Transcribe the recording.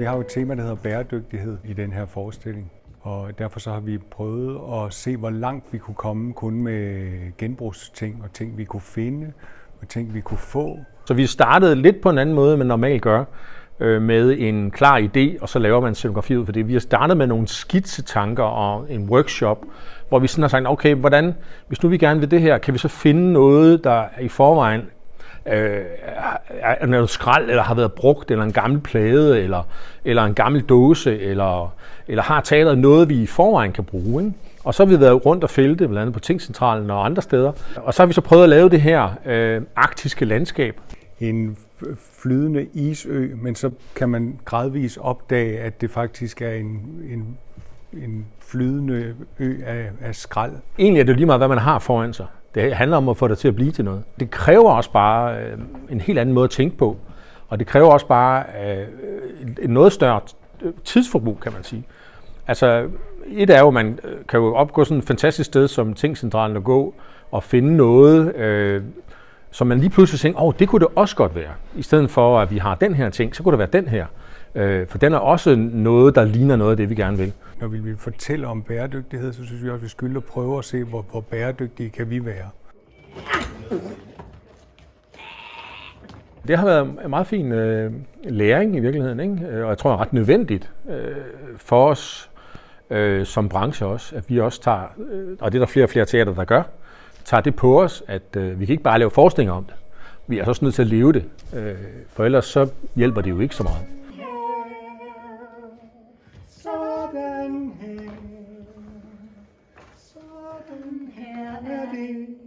vi har jo et tema, der hedder bæredygtighed i den her forestilling. Og derfor så har vi prøvet at se, hvor langt vi kunne komme kun med genbrugsting og ting, vi kunne finde og ting, vi kunne få. Så vi startede lidt på en anden måde, end man normalt gør, øh, med en klar idé, og så laver man scenografi ud for det. Vi har startet med nogle skitsetanker og en workshop, hvor vi sådan har sagt, okay, hvordan, hvis nu vi gerne vil det her, kan vi så finde noget, der i forvejen øh, er noget skrald, eller har været brugt, eller en gammel plade, eller, eller en gammel dåse, eller, eller har teateret noget, vi i forvejen kan bruge. Ikke? Og så har vi været rundt og fælde blandt andet på Tingcentralen og andre steder. Og så har vi så prøvet at lave det her øh, arktiske landskab. En flydende isø, men så kan man gradvist opdage, at det faktisk er en, en, en flydende ø af, af skrald. Egentlig er det lige meget, hvad man har foran sig. Det handler om at få det til at blive til noget. Det kræver også bare øh, en helt anden måde at tænke på. Og det kræver også bare øh, et noget større tidsforbrug, kan man sige. Altså, et er jo, at man øh, kan jo opgå sådan et fantastisk sted som Tingcentralen og gå og finde noget, øh, som man lige pludselig tænker, åh, oh, det kunne det også godt være. I stedet for, at vi har den her ting, så kunne det være den her. Øh, for den er også noget, der ligner noget af det, vi gerne vil. Når vi vil fortælle om bæredygtighed, så synes vi også, at vi skylder at prøve at se, hvor, hvor bæredygtige kan vi være. Det har været en meget fin øh, læring i virkeligheden, ikke? og jeg tror, det er ret nødvendigt øh, for os øh, som branche også, at vi også tager, øh, og det er der flere og flere teater, der gør, tager det på os, at øh, vi kan ikke bare lave forestillinger om det. Vi er også nødt til at leve det, øh, for ellers så hjælper det jo ikke så meget.